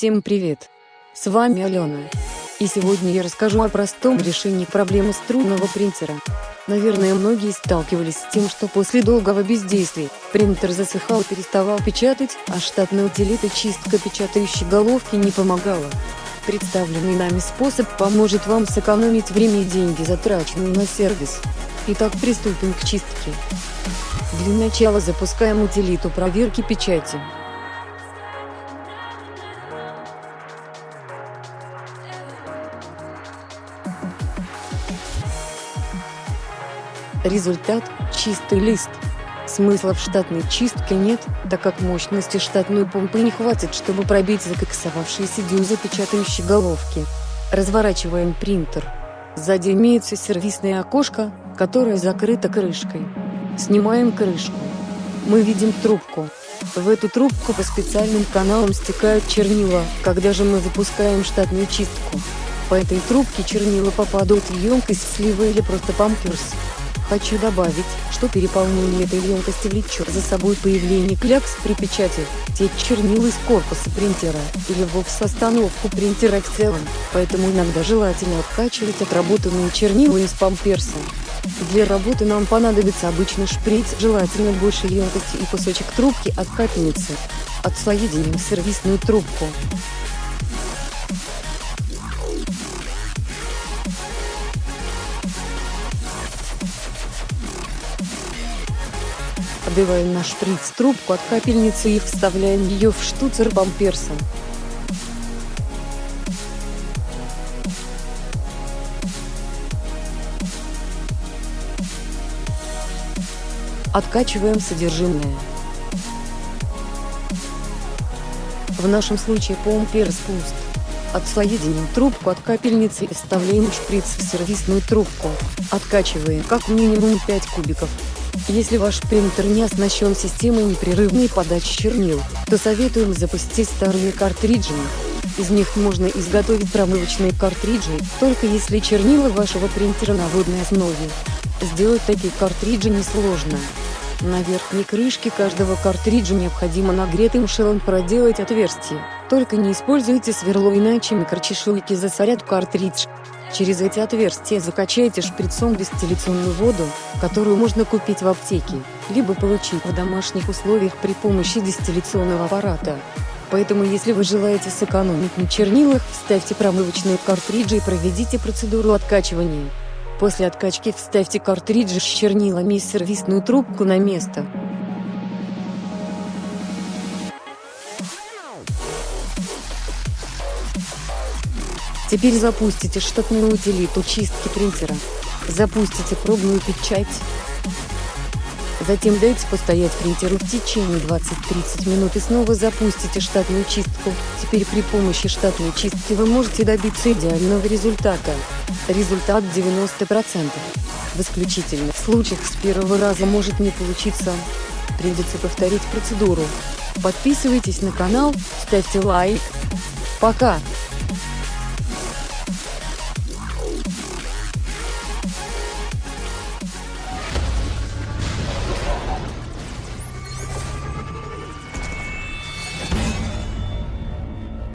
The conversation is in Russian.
Всем привет! С вами Алена. И сегодня я расскажу о простом решении проблемы струнного принтера. Наверное многие сталкивались с тем, что после долгого бездействия, принтер засыхал и переставал печатать, а штатная утилита чистка печатающей головки не помогала. Представленный нами способ поможет вам сэкономить время и деньги, затраченные на сервис. Итак приступим к чистке. Для начала запускаем утилиту проверки печати. Результат – чистый лист. Смысла в штатной чистке нет, так как мощности штатной помпы не хватит, чтобы пробить закоксовавшиеся дюзы печатающей головки. Разворачиваем принтер. Сзади имеется сервисное окошко, которое закрыто крышкой. Снимаем крышку. Мы видим трубку. В эту трубку по специальным каналам стекают чернила, когда же мы запускаем штатную чистку. По этой трубке чернила попадают в емкость слива или просто памперс. Хочу добавить, что переполнение этой емкости влечет за собой появление клякс при печати, течь чернил из корпуса принтера, или вовсе остановку принтера в целом, поэтому иногда желательно откачивать отработанные чернила из памперса. Для работы нам понадобится обычный шприц, желательно большей емкости и кусочек трубки от капельницы. Отсоединим сервисную трубку. Отбиваем наш шприц трубку от капельницы и вставляем ее в штуцер бамперса. Откачиваем содержимое. В нашем случае помперс пуст. Отсоединим трубку от капельницы и вставляем шприц в сервисную трубку. Откачиваем как минимум 5 кубиков. Если ваш принтер не оснащен системой непрерывной подачи чернил, то советуем запустить старые картриджи. Из них можно изготовить промывочные картриджи, только если чернила вашего принтера на водной основе. Сделать такие картриджи несложно. На верхней крышке каждого картриджа необходимо нагретым шелом проделать отверстие. Только не используйте сверло, иначе микрочешуйки засорят картридж. Через эти отверстия закачайте шприцом дистилляционную воду, которую можно купить в аптеке, либо получить в домашних условиях при помощи дистилляционного аппарата. Поэтому если вы желаете сэкономить на чернилах, вставьте промывочные картриджи и проведите процедуру откачивания. После откачки вставьте картриджи с чернилами и сервисную трубку на место. Теперь запустите штатную утилиту чистки принтера. Запустите пробную печать. Затем дайте постоять принтеру в течение 20-30 минут и снова запустите штатную чистку. Теперь при помощи штатной чистки вы можете добиться идеального результата. Результат 90%. В исключительных случаях с первого раза может не получиться. Придется повторить процедуру. Подписывайтесь на канал, ставьте лайк. Пока!